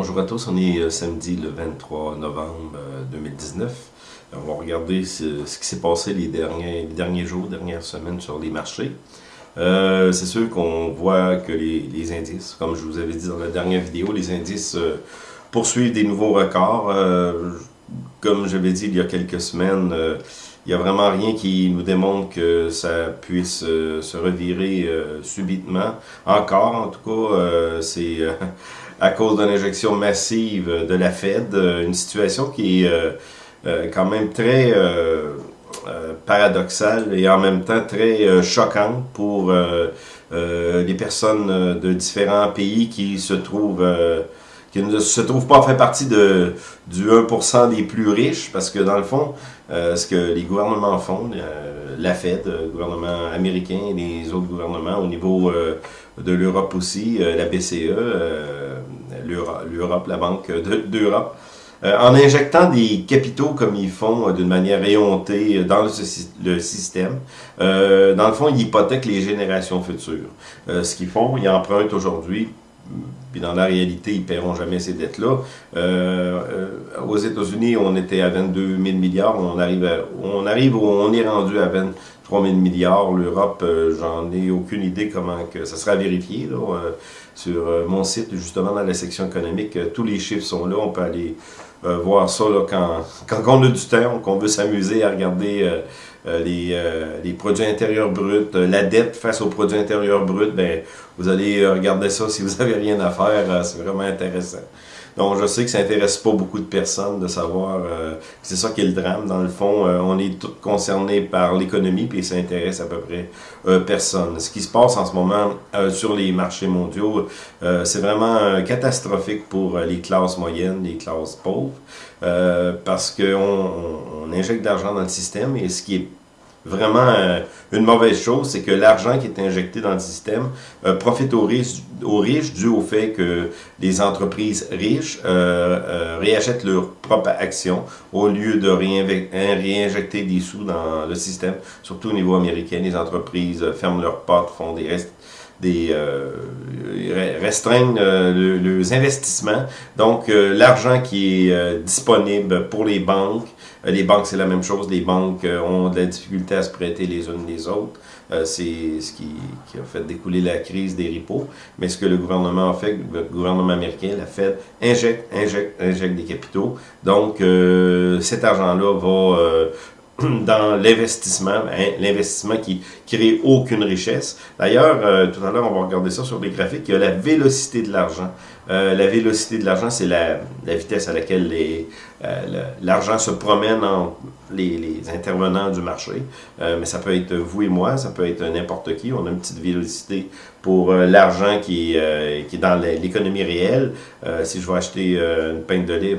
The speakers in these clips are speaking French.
Bonjour à tous, on est euh, samedi le 23 novembre 2019. Euh, on va regarder ce, qui s'est passé les derniers, derniers jours, dernières semaines sur les marchés. Euh, c'est sûr qu'on voit que les, indices, comme je vous avais dit dans la dernière vidéo, les indices poursuivent des nouveaux records. comme j'avais dit il y a quelques semaines, il n'y a vraiment rien qui nous démontre que ça puisse se revirer subitement. Encore, en tout cas, c'est à cause d'une injection massive de la Fed, euh, une situation qui est euh, euh, quand même très paradoxale et en même temps très choquante pour les personnes de différents pays qui se trouvent qui ne se trouvent pas fait partie de, du 1% des plus riches, parce que dans le fond, ce que les gouvernements font, la Fed, le gouvernement américain et les autres gouvernements au niveau de l'Europe aussi, la BCE, l'Europe, la Banque d'Europe, euh, en injectant des capitaux comme ils font euh, d'une manière éhontée dans le, système, euh, dans le fond, ils hypothèquent les générations futures. ce qu'ils font, ils empruntent aujourd'hui, puis dans la réalité, ils ne paieront jamais ces dettes-là. aux États-Unis, on était à 22 000 milliards, on arrive, on arrive où on est rendu à 23 000 milliards. L'Europe, j'en ai aucune idée comment que ça sera vérifié. Là sur euh, mon site, justement dans la section économique. Euh, tous les chiffres sont là, on peut aller euh, voir ça quand, quand on a du temps, qu'on veut s'amuser à regarder les, les, produits intérieurs bruts, la dette face aux produits intérieurs bruts, ben, vous allez regarder ça si vous n'avez rien à faire, c'est vraiment intéressant. Donc, je sais que ça intéresse pas beaucoup de personnes de savoir, euh, c'est ça qui est le drame. Dans le fond, euh, on est tous concernés par l'économie, puis ça intéresse à peu près euh, personne. Ce qui se passe en ce moment sur les marchés mondiaux, c'est vraiment catastrophique pour les classes moyennes, les classes pauvres, parce qu'on on injecte de l'argent dans le système, et ce qui est vraiment euh, une mauvaise chose, c'est que l'argent qui est injecté dans le système euh, profite aux riches, aux riches dû au fait que les entreprises riches euh, réachètent leurs propres actions au lieu de hein, réinjecter des sous dans le système. Surtout au niveau américain, les entreprises ferment leurs portes, font des restes des restreignent leurs investissements. Donc, l'argent qui est disponible pour les banques euh, les banques, c'est la même chose. Les banques euh, ont de la difficulté à se prêter les unes les autres. Euh, c'est ce qui, a fait découler la crise des repos. Mais ce que le gouvernement a fait, le gouvernement américain, la Fed, injecte, injecte, injecte des capitaux. Donc, cet argent-là va dans l'investissement, hein, l'investissement qui crée aucune richesse. D'ailleurs, euh, tout à l'heure, on va regarder ça sur les graphiques, il y a la vélocité de l'argent. Euh, la vélocité de l'argent, c'est la, la, vitesse à laquelle euh, l'argent se promène entre les, intervenants du marché. mais ça peut être vous et moi, ça peut être n'importe qui. On a une petite vélocité pour l'argent qui, qui est dans l'économie réelle. si je vais acheter une pinte de lait,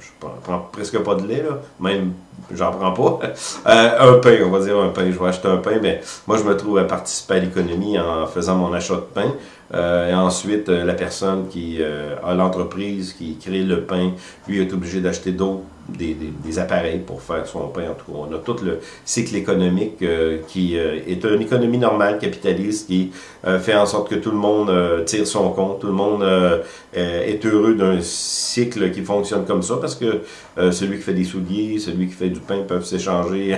je prends presque pas de lait, là, même j'en prends pas. Euh, un pain, on va dire un pain. Je vais acheter un pain, mais moi, je me trouve à participer à l'économie en faisant mon achat de pain. Euh, et ensuite, euh, la personne qui a l'entreprise qui crée le pain, lui est obligé d'acheter d'autres des, des, appareils pour faire son pain. En tout cas, on a tout le cycle économique qui est une économie normale, capitaliste, qui fait en sorte que tout le monde tire son compte, tout le monde est heureux d'un cycle qui fonctionne comme ça, parce que celui qui fait des souliers, celui qui fait du pain peuvent s'échanger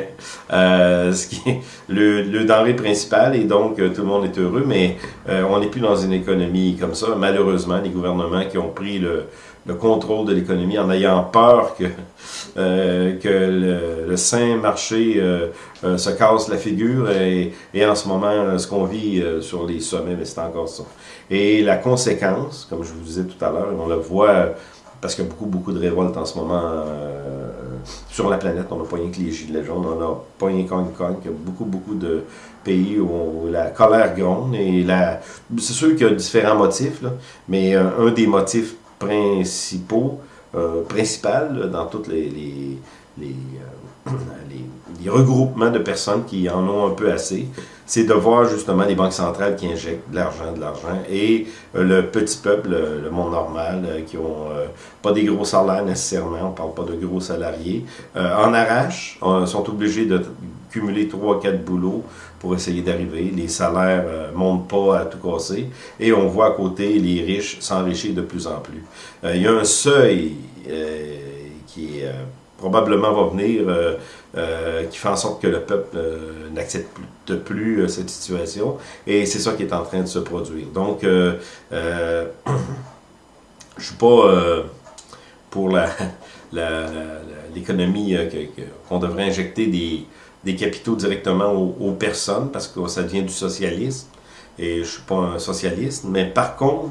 euh, ce qui est le, le, denrée principal et donc euh, tout le monde est heureux, mais euh, on n'est plus dans une économie comme ça. Malheureusement, les gouvernements qui ont pris le, le contrôle de l'économie en ayant peur que, que le, saint marché se casse la figure et, et en ce moment, ce qu'on vit sur les sommets, mais c'est encore ça. Et la conséquence, comme je vous disais tout à l'heure, on le voit parce qu'il y a beaucoup, beaucoup de révoltes en ce moment euh, sur la planète. On n'a pas rien que les gilets jaunes, on n'a pas rien qu'en Il y a beaucoup, beaucoup de pays où, la colère gronde. Et la... c'est sûr qu'il y a différents motifs, mais euh, un des motifs principaux, euh, principal dans toutes les, les, les, regroupements de personnes qui en ont un peu assez, c'est de voir justement les banques centrales qui injectent de l'argent, de l'argent, et euh, le petit peuple, le, monde normal, euh, qui ont euh, pas des gros salaires nécessairement, on parle pas de gros salariés, en arrache, sont obligés de cumuler 3 quatre boulots pour essayer d'arriver. Les salaires ne montent pas à tout casser. Et on voit à côté les riches s'enrichir de plus en plus. il y a un seuil qui probablement va venir, qui fait en sorte que le peuple n'accepte plus, cette situation. Et c'est ça qui est en train de se produire. Donc, je ne suis pas pour l'économie euh, qu'on devrait injecter des, capitaux directement aux, personnes parce que ça devient du socialisme. Et je ne suis pas un socialiste, mais par contre,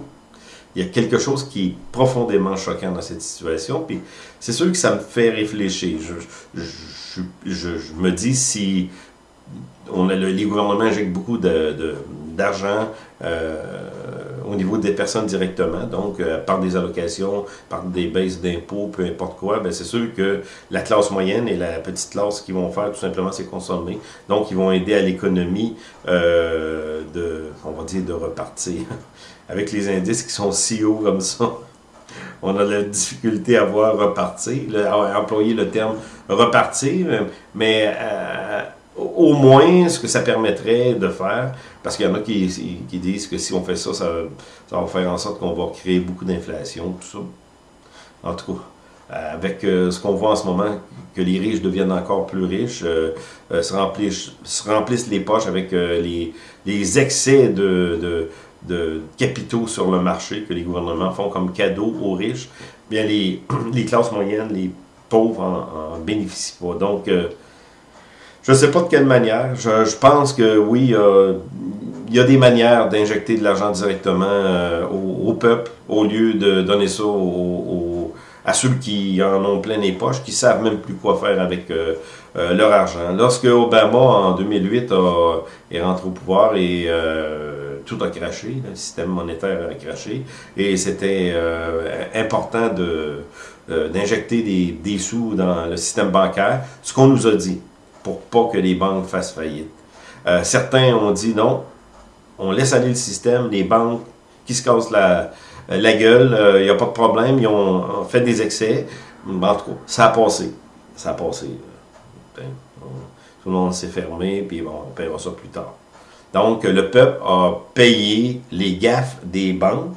il y a quelque chose qui est profondément choquant dans cette situation. Puis c'est sûr que ça me fait réfléchir. Je, me dis si on a les gouvernements injectent beaucoup d'argent de, euh, au niveau des personnes directement, donc euh, par des allocations, par des baisses d'impôts, peu importe quoi, ben c'est sûr que la classe moyenne et la petite classe qui vont faire tout simplement, c'est consommer. Donc, ils vont aider à l'économie euh, de, on va dire, de repartir. Avec les indices qui sont si hauts comme ça, on a la difficulté à voir repartir, à employer le terme repartir, mais euh, au moins, ce que ça permettrait de faire, parce qu'il y en a qui, disent que si on fait ça, ça, va faire en sorte qu'on va créer beaucoup d'inflation, tout ça. En tout cas, avec euh, ce qu'on voit en ce moment, que les riches deviennent encore plus riches, euh, euh, se, remplissent, se, remplissent, les poches avec les, excès de, capitaux sur le marché que les gouvernements font comme cadeau aux riches, bien les, les classes moyennes, les pauvres en, en bénéficient pas. Donc, je ne sais pas de quelle manière. Je, pense que oui, il y a des manières d'injecter de l'argent directement euh, au, peuple au lieu de donner ça à ceux qui en ont plein les poches, qui savent même plus quoi faire avec euh, euh, leur argent. Lorsque Obama, en 2008, est rentré au pouvoir et tout a craché, le système monétaire a craché, et c'était important d'injecter des, des sous dans le système bancaire, ce qu'on nous a dit pour pas que les banques fassent faillite. Euh, certains ont dit non, on laisse aller le système, les banques qui se cassent la, la gueule, il euh, n'y a pas de problème, ils ont, fait des excès. En tout cas, ça a passé. Ça a passé. Tout le monde s'est fermé, puis bon, on paiera ça plus tard. Donc, le peuple a payé les gaffes des banques,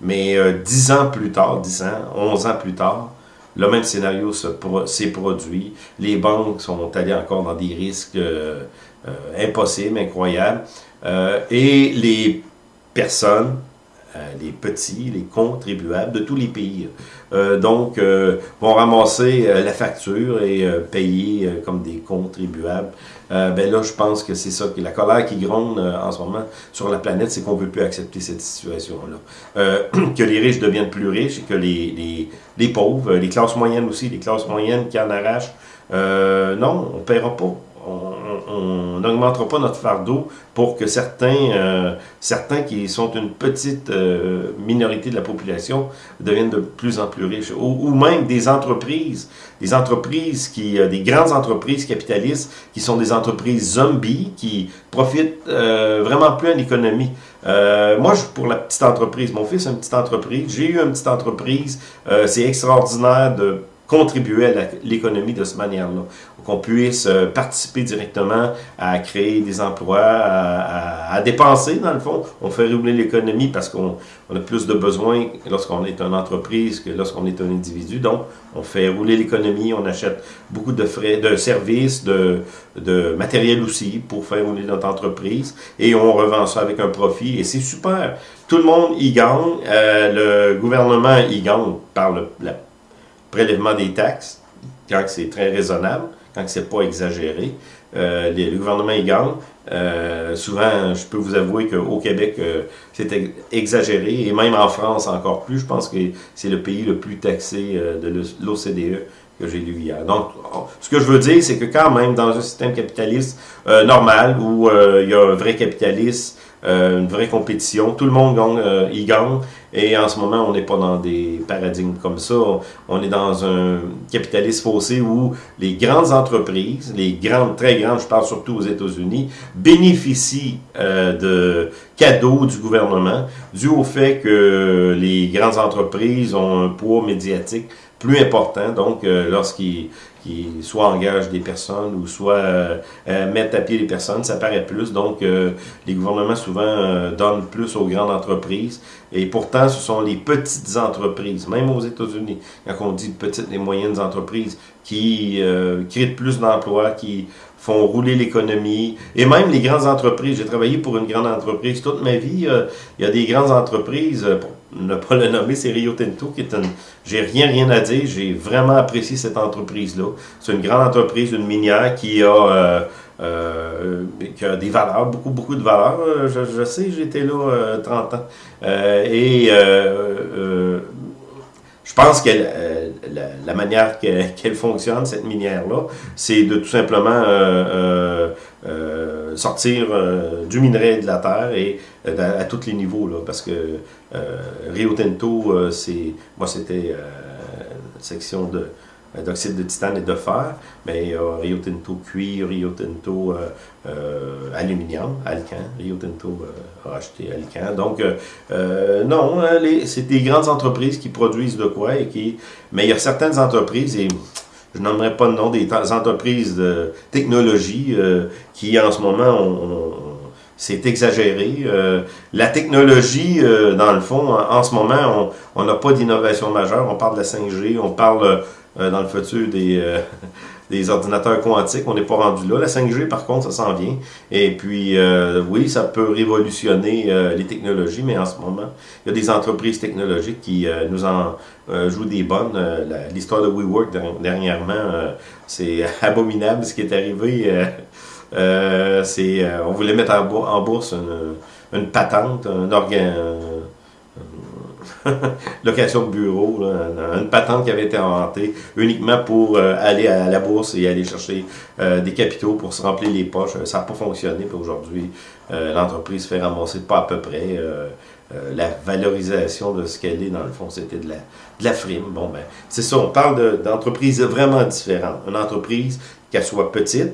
mais euh, dix ans plus tard, dix ans, onze ans plus tard, le même scénario s'est produit. Les banques sont allées encore dans des risques euh, euh, impossibles, incroyables. Euh, et les personnes les petits, les contribuables de tous les pays. Donc, vont ramasser la facture et payer comme des contribuables. Ben là, je pense que c'est ça, que la colère qui gronde en ce moment sur la planète, c'est qu'on ne veut plus accepter cette situation-là. que les riches deviennent plus riches et que les, les, les, pauvres, les classes moyennes aussi, les classes moyennes qui en arrachent, non, on ne paiera pas on n'augmentera pas notre fardeau pour que certains, euh, certains qui sont une petite euh, minorité de la population deviennent de plus en plus riches. Ou, même des entreprises, des entreprises qui, euh, des grandes entreprises capitalistes qui sont des entreprises zombies qui profitent vraiment plus à l'économie. moi, pour la petite entreprise, mon fils a une petite entreprise, j'ai eu une petite entreprise, c'est extraordinaire de contribuer à l'économie de cette manière-là. Qu'on puisse euh, participer directement à créer des emplois, à, dépenser dans le fond. On fait rouler l'économie parce qu'on a plus de besoins lorsqu'on est une entreprise que lorsqu'on est un individu. Donc, on fait rouler l'économie, on achète beaucoup de frais, de services, de, matériel aussi pour faire rouler notre entreprise et on revend ça avec un profit et c'est super. Tout le monde y gagne, euh, le gouvernement y gagne par le, la prélèvement des taxes, quand c'est très raisonnable, quand c'est pas exagéré. Euh, le gouvernement y gagne. Euh, souvent, je peux vous avouer qu'au Québec, euh, c'est exagéré, et même en France encore plus. Je pense que c'est le pays le plus taxé de l'OCDE que j'ai lu hier. Donc, ce que je veux dire, c'est que quand même, dans un système capitaliste normal, où il y a un vrai capitaliste, une vraie compétition, tout le monde gagne, y gagne, et en ce moment, on n'est pas dans des paradigmes comme ça. On est dans un capitalisme faussé où les grandes entreprises, les grandes, très grandes, je parle surtout aux États-Unis, bénéficient euh, de cadeaux du gouvernement dû au fait que les grandes entreprises ont un poids médiatique plus important. Donc, euh, lorsqu'ils qui soit engage des personnes ou soit euh, euh, mettent à pied les personnes, ça paraît plus. Donc, euh, les gouvernements souvent donnent plus aux grandes entreprises. Et pourtant, ce sont les petites entreprises, même aux États-Unis, quand on dit petites et moyennes entreprises, qui créent plus d'emplois, qui font rouler l'économie. Et même les grandes entreprises. J'ai travaillé pour une grande entreprise toute ma vie. il y a des grandes entreprises, pour ne pas le nommer, c'est Rio Tinto, qui est une... J'ai rien, rien à dire. J'ai vraiment apprécié cette entreprise-là. C'est une grande entreprise, une minière qui a... Euh, euh, qui a des valeurs, beaucoup, beaucoup de valeurs. Je, je sais, j'étais là 30 euh, ans. et je pense que la, la, manière qu'elle fonctionne, cette minière-là, c'est de tout simplement sortir du minerai de la terre et à, tous les niveaux, là, parce que Rio Tinto, c'est moi c'était section de d'oxyde de titane et de fer, mais il y a Rio Tinto cuir, Rio Tinto euh, euh, aluminium, Alcan, Rio Tinto euh, a acheté Alcan. Donc, non, hein, c'est des grandes entreprises qui produisent de quoi, et qui, mais il y a certaines entreprises, et je n'aimerais pas le nom, des entreprises de technologie qui en ce moment ont, c'est exagéré. la technologie, dans le fond, en, ce moment, on n'a pas d'innovation majeure. On parle de la 5G, on parle euh, dans le futur des, euh, des ordinateurs quantiques. On n'est pas rendu là. La 5G, par contre, ça s'en vient. Et puis, euh, oui, ça peut révolutionner les technologies, mais en ce moment, il y a des entreprises technologiques qui nous en jouent des bonnes. L'histoire de WeWork dernièrement, c'est abominable ce qui est arrivé. c'est on voulait mettre en, bourse une patente, un organe location de bureau, une patente qui avait été inventée uniquement pour euh, aller à la bourse et aller chercher euh, des capitaux pour se remplir les poches. Ça n'a pas fonctionné, puis aujourd'hui, euh, l'entreprise fait ramasser pas à peu près. la valorisation de ce qu'elle est, dans le fond, c'était de la, de la frime. Bon, ben, c'est ça, on parle d'entreprises vraiment différentes. Une entreprise, qu'elle soit petite,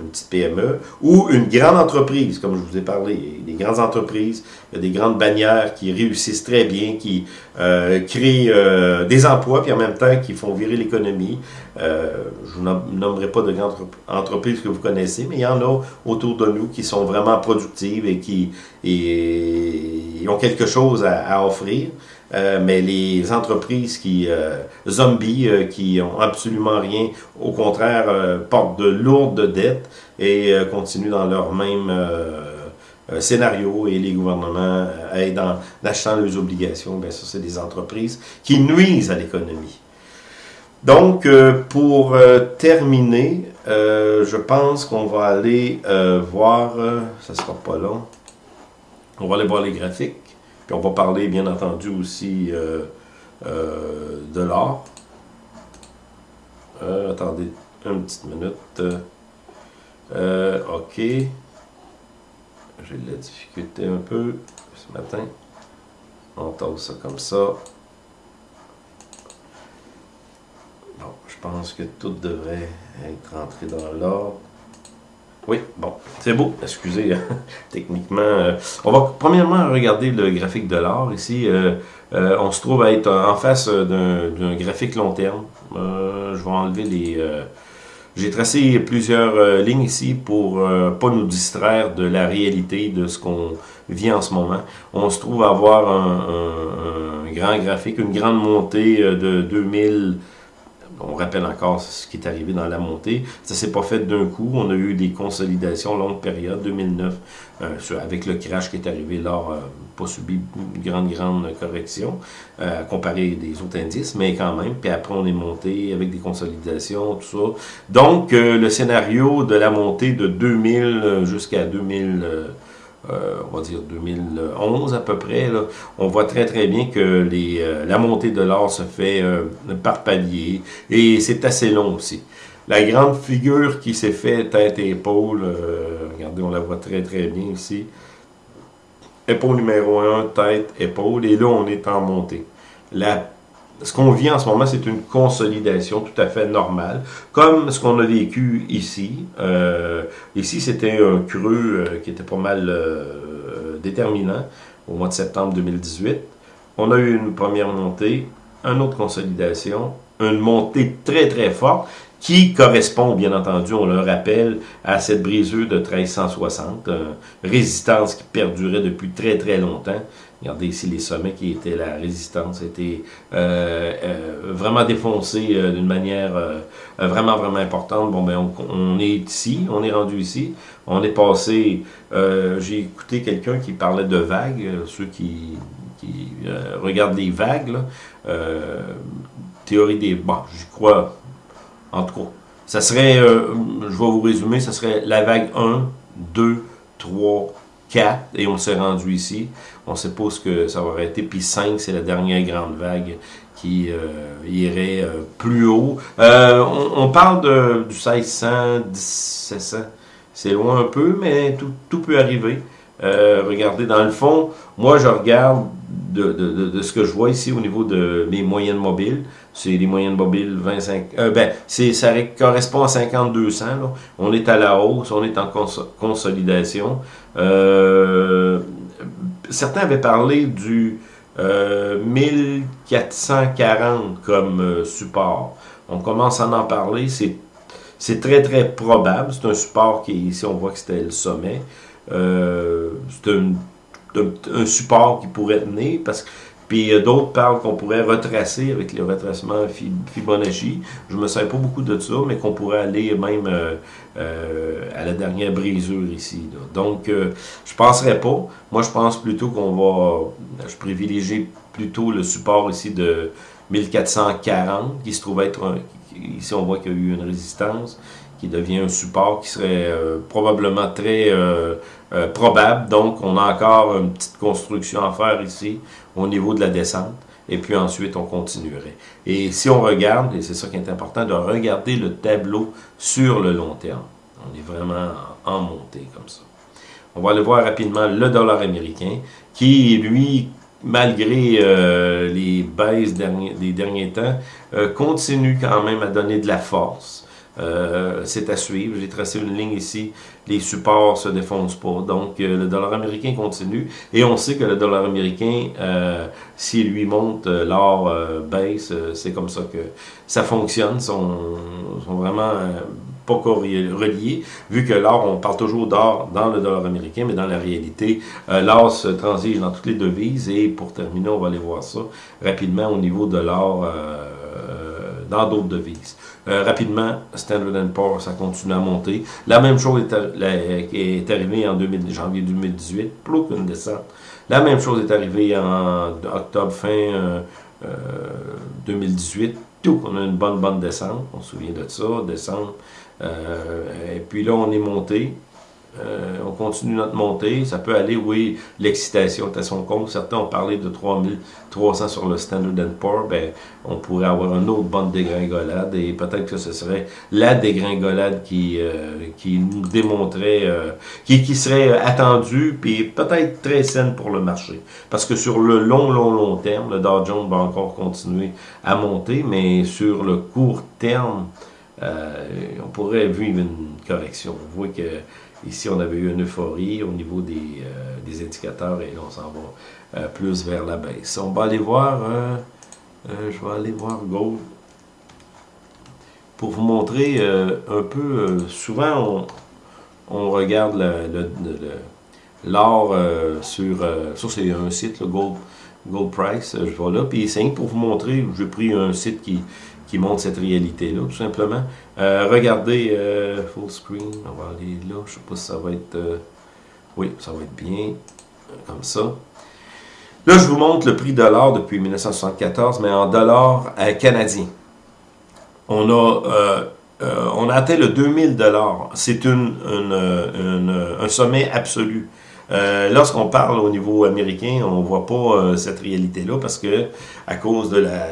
une petite PME, ou une grande entreprise, comme je vous ai parlé. Des grandes entreprises, il y a des grandes bannières qui réussissent très bien, qui euh, créent euh, des emplois, puis en même temps qui font virer l'économie. Euh, je ne nommerai pas de grandes entreprises que vous connaissez, mais il y en a autour de nous qui sont vraiment productives et qui et, ont quelque chose à offrir. Euh, mais les entreprises qui, euh, zombies, euh, qui ont absolument rien, au contraire, portent de lourdes dettes et continuent dans leur même scénario et les gouvernements aident en achetant leurs obligations. Bien ça, c'est des entreprises qui nuisent à l'économie. Donc, pour terminer, je pense qu'on va aller voir, ça sera pas long, on va aller voir les graphiques. Puis on va parler, bien entendu, aussi euh, euh, de l'or. Euh, attendez une petite minute. OK. J'ai de la difficulté un peu ce matin. On tasse ça comme ça. Bon, je pense que tout devrait être rentré dans l'ordre. Oui, bon, c'est beau, excusez, techniquement. Euh, on va premièrement regarder le graphique de l'or ici. Euh, euh, on se trouve à être en face d'un graphique long terme. je vais enlever les... J'ai tracé plusieurs lignes ici pour pas nous distraire de la réalité de ce qu'on vit en ce moment. On se trouve à avoir un grand graphique, une grande montée de 2000 on rappelle encore ce qui est arrivé dans la montée. Ça s'est pas fait d'un coup. On a eu des consolidations longue période, 2009, euh, avec le crash qui est arrivé là, euh, pas subi une grande, grande correction euh, comparé des autres indices, mais quand même. Puis après, on est monté avec des consolidations, tout ça. Donc, le scénario de la montée de 2000 jusqu'à 2000... Euh, on va dire 2011 à peu près, on voit très très bien que euh, la montée de l'or se fait euh, par palier et c'est assez long aussi. La grande figure qui s'est fait tête et épaule, regardez, on la voit très très bien ici. Épaule numéro 1, tête, épaule, et là on est en montée. La ce qu'on vit en ce moment, c'est une consolidation tout à fait normale, comme ce qu'on a vécu ici. Euh, ici, c'était un creux euh, qui était pas mal euh, déterminant au mois de septembre 2018. On a eu une première montée, une autre consolidation, une montée très très forte qui correspond, bien entendu, on le rappelle, à cette brisure de 1360, résistance qui perdurait depuis très très longtemps. Regardez ici les sommets qui étaient la résistance, était euh, euh, vraiment défoncé euh, d'une manière vraiment, vraiment importante. Bon, ben, on, est ici, on est rendu ici. On est passé, j'ai écouté quelqu'un qui parlait de vagues, ceux qui, qui regardent les vagues, là, théorie des... Bon, j'y crois en tout cas, ça serait, euh, je vais vous résumer, ça serait la vague 1, 2, 3, 4, et on s'est rendu ici. On suppose que ça va arrêter, puis 5, c'est la dernière grande vague qui euh, irait euh, plus haut. On, parle de, du 1600, 1700, c'est loin un peu, mais tout, peut arriver. regardez, dans le fond, moi je regarde de, de, de, ce que je vois ici au niveau de mes moyennes mobiles c'est les moyennes mobiles 25. Euh, ben, ça correspond à 5200. Là. On est à la hausse, on est en consolidation. Euh, certains avaient parlé du 1440 euh, comme support. On commence à en parler. C'est très très probable. C'est un support qui, ici on voit que c'était le sommet. c'est un, un, support qui pourrait tenir parce que puis euh, d'autres parlent qu'on pourrait retracer avec le retracement Fibonacci. Je me sers pas beaucoup de ça, mais qu'on pourrait aller même euh, euh, à la dernière brisure ici. Donc, je penserais pas. Moi, je pense plutôt qu'on va... Je privilégie plutôt le support ici de 1440, qui se trouve être... Un, ici, on voit qu'il y a eu une résistance qui devient un support qui serait probablement très probable. Donc, on a encore une petite construction à faire ici au niveau de la descente, et puis ensuite on continuerait. Et si on regarde, et c'est ça qui est important, de regarder le tableau sur le long terme. On est vraiment en montée comme ça. On va aller voir rapidement le dollar américain, qui, lui, malgré euh, les baisses des derniers temps, euh, continue quand même à donner de la force. Euh, c'est à suivre. J'ai tracé une ligne ici. Les supports se défoncent pas. Donc, euh, le dollar américain continue. Et on sait que le dollar américain, euh, s'il lui monte, l'or baisse. c'est comme ça que ça fonctionne. Ils sont, sont, vraiment pas reliés. Vu que l'or, on parle toujours d'or dans le dollar américain, mais dans la réalité, l'or se transige dans toutes les devises. Et pour terminer, on va aller voir ça rapidement au niveau de l'or dans d'autres devises. Euh, rapidement, Standard Poor's, ça continue à monter. La même chose est, arrivée en janvier 2018, plus qu'une descente. La même chose est arrivée en octobre, fin 2018. Euh, Tout, on a une bonne, bonne descente. On se souvient de ça, descente. Euh, et puis là, on est monté. Euh, on continue notre montée. Ça peut aller, oui, l'excitation est à son compte. Certains ont parlé de 3300 sur le Standard Poor's. Ben, on pourrait avoir une autre bonne dégringolade et peut-être que ce serait la dégringolade qui, euh, qui nous démontrait, euh, qui, qui serait attendue puis peut-être très saine pour le marché. Parce que sur le long, long, long terme, le Dow Jones va encore continuer à monter, mais sur le court terme, on pourrait vivre une correction. Vous voyez que Ici, on avait eu une euphorie au niveau des, euh, indicateurs et là, on s'en va euh, plus vers la baisse. On va aller voir, euh, je vais aller voir Gold pour vous montrer un peu, souvent on, regarde l'or sur, ça c'est un site, le Gold, Gold Price, je vais là, puis c'est pour vous montrer, j'ai pris un site qui, montre cette réalité-là, tout simplement. Euh, regardez, euh, full screen, on va aller là, je sais pas si ça va être... Euh, oui, ça va être bien, comme ça. Là, je vous montre le prix de l'or depuis 1974, mais en dollars canadiens. On a, on a atteint le 2000 dollars. C'est une, un sommet absolu. Lorsqu'on parle au niveau américain, on ne voit pas cette réalité-là parce que à cause de la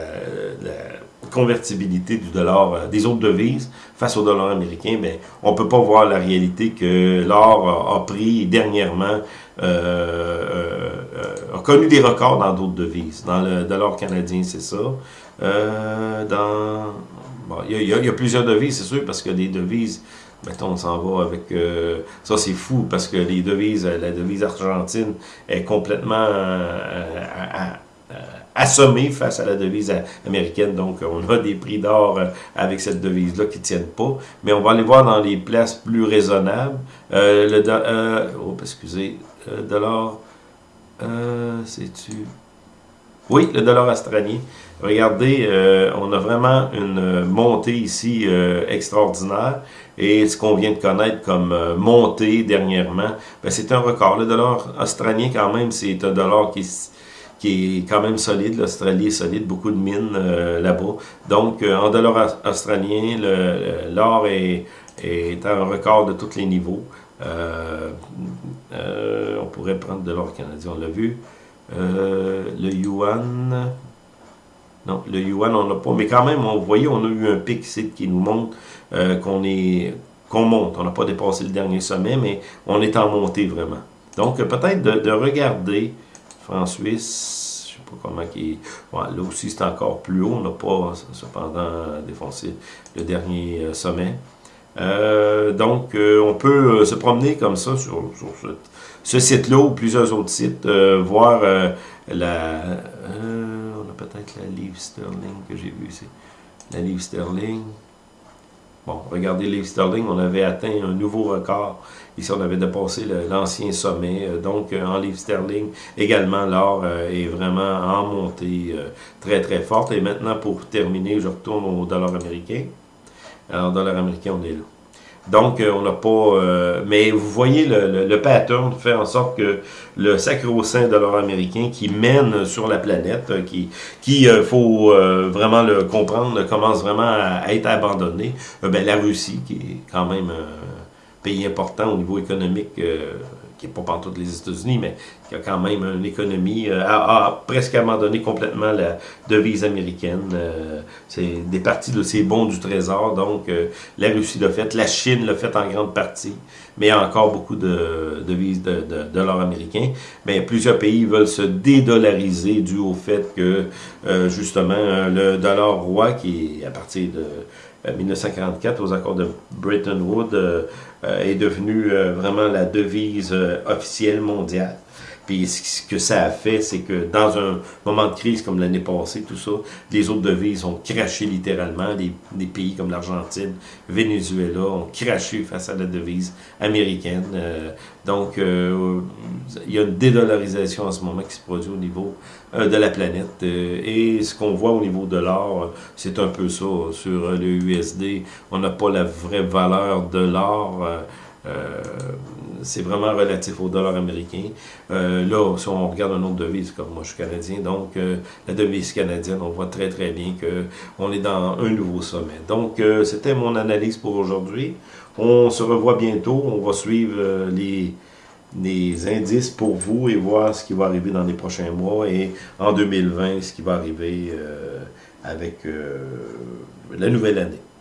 convertibilité du dollar, euh, des autres devises face au dollar américain, ben, on ne peut pas voir la réalité que l'or a, pris dernièrement, euh, euh, a connu des records dans d'autres devises. Dans le dollar canadien, c'est ça. dans il y, a plusieurs devises, c'est sûr, parce que les devises, mettons, on s'en va avec... ça, c'est fou, parce que les devises, la devise argentine est complètement assommé face à la devise américaine. Donc, on a des prix d'or avec cette devise-là qui ne tiennent pas. Mais on va aller voir dans les places plus raisonnables. le oh, excusez, le dollar, c'est-tu... Oui, le dollar australien. Regardez, euh, on a vraiment une montée ici euh, extraordinaire. Et ce qu'on vient de connaître comme euh, montée dernièrement, ben, c'est un record. Le dollar australien, quand même, c'est un dollar qui, qui est quand même solide. L'Australie est solide, beaucoup de mines là-bas. Donc, en dollar australien, l'or est, est un record de tous les niveaux. on pourrait prendre de l'or canadien, on l'a vu. le yuan, non, le yuan, on l'a pas. Mais quand même, on voyez, on a eu un pic ici qui nous montre euh, qu'on est qu'on monte. On n'a pas dépassé le dernier sommet, mais on est en montée vraiment. Donc, peut-être de, regarder franc suisse, je ne sais pas comment qui là aussi, c'est encore plus haut. On n'a pas, cependant, défoncé le dernier euh, sommet. Euh, donc, on peut se promener comme ça sur, ce, site-là ou plusieurs autres sites, voir la peut-être la livre sterling que j'ai vu ici. La livre sterling. Bon, regardez livre sterling, on avait atteint un nouveau record. Ici, on avait dépassé l'ancien sommet. Euh, donc, euh, en livre sterling, également, l'or euh, est vraiment en montée très, très forte. Et maintenant, pour terminer, je retourne au dollar américain. Alors, dollar américain, on est là. Donc, euh, on n'a pas... Euh, mais vous voyez, le, le, pattern fait en sorte que le sacro-saint dollar américain qui mène sur la planète, euh, qui, qui faut vraiment le comprendre, commence vraiment à, être abandonné, ben, la Russie, qui est quand même un pays important au niveau économique qui n'est pas partout les États-Unis, mais qui a quand même une économie, euh, a, presque abandonné complètement la devise américaine. Euh, c'est des parties de ces bons du trésor, donc euh, la Russie l'a fait, la Chine l'a fait en grande partie, mais il y a encore beaucoup de devises de, de, dollars américains. Mais plusieurs pays veulent se dédollariser dû au fait que, justement, le dollar roi, qui est à partir de 1944 aux accords de Bretton Woods euh, euh, est devenu euh, vraiment la devise officielle mondiale. Puis ce que ça a fait, c'est que dans un moment de crise comme l'année passée, tout ça, les autres devises ont craché littéralement. Des, pays comme l'Argentine, Venezuela ont craché face à la devise américaine. Euh, donc, euh, il y a une dédollarisation en ce moment qui se produit au niveau euh, de la planète. et ce qu'on voit au niveau de l'or, c'est un peu ça. Sur le USD, on n'a pas la vraie valeur de l'or. Euh, c'est vraiment relatif au dollar américain. Euh, là, si on regarde un autre devise, comme moi je suis canadien, donc euh, la devise canadienne, on voit très très bien qu'on est dans un nouveau sommet. Donc, c'était mon analyse pour aujourd'hui. On se revoit bientôt. On va suivre les indices pour vous et voir ce qui va arriver dans les prochains mois et en 2020, ce qui va arriver avec la nouvelle année.